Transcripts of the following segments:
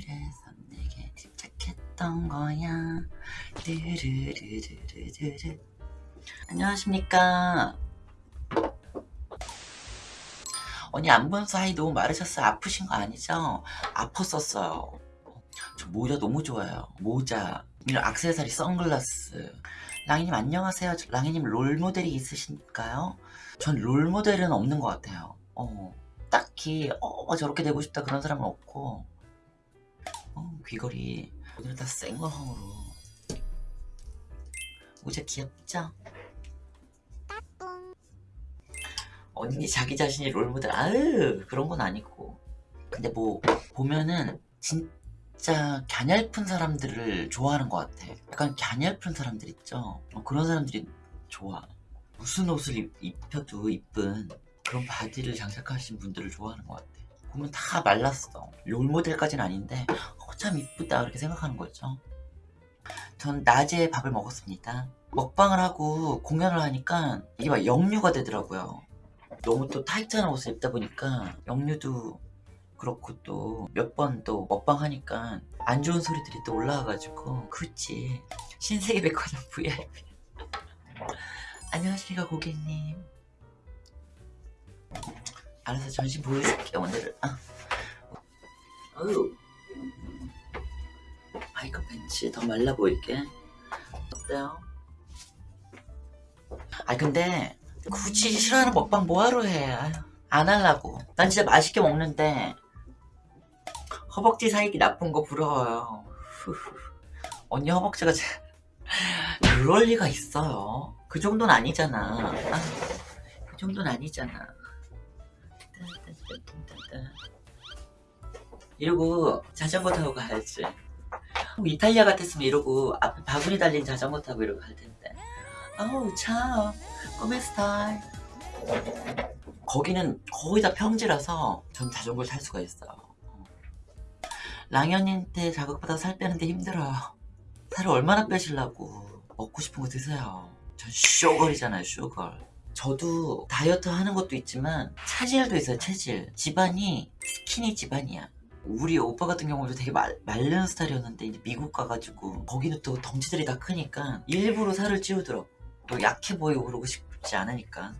그래서 내게 집착했던 거야. 르르르르르르 안녕하십니까. 언니 안 본 사이 너무 마르셨어요? 아프신 거 아니죠? 아팠었어요. 저 모자 너무 좋아요. 모자. 이런 악세사리 선글라스. 랑이님 안녕하세요. 저- 랑이님 롤모델이 있으신가요? 전 롤모델은 없는 것 같아요. 어, 딱히 어 저렇게 되고 싶다 그런 사람은 없고. 어, 귀걸이. 오늘 다 생얼형으로. 모자 귀엽죠? 언니 자기 자신이 롤모델. 아으 그런 건 아니고. 근데 뭐 보면은 진짜 갸냘픈 사람들을 좋아하는 것 같아. 약간 갸냘픈 사람들 있죠? 어, 그런 사람들이 좋아. 무슨 옷을 입, 입혀도 이쁜 그런 body를 장착하신 분들을 좋아하는 것 같아. 보면 다 말랐어. 롤모델까지는 아닌데 어, 참 이쁘다 그렇게 생각하는 거죠. 전 낮에 밥을 먹었습니다. 먹방을 하고 공연을 하니까 이게 막 역류가 되더라고요. 너무 또 타이트한 옷을 입다 보니까 역류도 그렇고 또 몇 번 또 먹방 하니까 안 좋은 소리들이 또 올라와가지고 그렇지. 신세계 백화점 VIP. 안녕하십니까 고객님. 알아서 전신 보여줄게 오늘은. 아. 어우 팬츠 더 말라 보이게. 어때요? 아 근데 굳이 싫어하는 먹방 뭐하러 해? 안 할라고. 난 진짜 맛있게 먹는데 허벅지 사이기 나쁜 거 부러워요. 언니 허벅지가 제... 그럴 리가 있어요. 그 정도는 아니잖아. 아, 그 정도는 아니잖아. 이러고 자전거 타고 가야지. 뭐 이탈리아 같았으면 이러고 앞에 바구니 달린 자전거 타고 이러고 갈 텐데. 아우 참. 꿈의 스타일. 거기는 거의 다 평지라서 전 자전거를 탈 수가 있어요. 랑현님한테 자극받아 살 빼는데 힘들어요. 살을 얼마나 빼시려고 먹고 싶은 거 드세요. 전 쇼걸이잖아요 쇼걸. 저도 다이어트 하는 것도 있지만 체질도 있어요 체질. 집안이 스키니 집안이야 우리 오빠 같은 경우도 되게 말, 마른 스타일이었는데 이제 미국 가가지고 거기는 또 덩치들이 다 크니까 일부러 살을 찌우더라고. 또 약해 보이고 그러고 싶지 않으니까.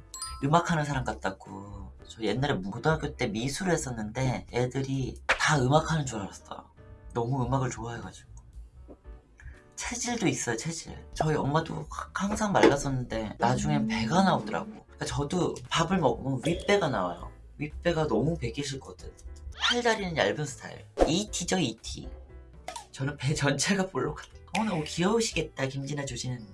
음악하는 사람 같다고. 저 옛날에 고등학교 때 미술을 했었는데 애들이 다 음악하는 줄 알았어. 너무 음악을 좋아해가지고. 체질도 있어요 체질. 저희 엄마도 항상 말랐었는데 나중엔 배가 나오더라고. 그러니까 저도 밥을 먹으면 윗배가 나와요. 윗배가 너무 배기 싫거든 팔다리는 얇은 스타일. ET죠 ET 저는 배 전체가 볼록 어 너무 귀여우시겠다 김진아 조진아님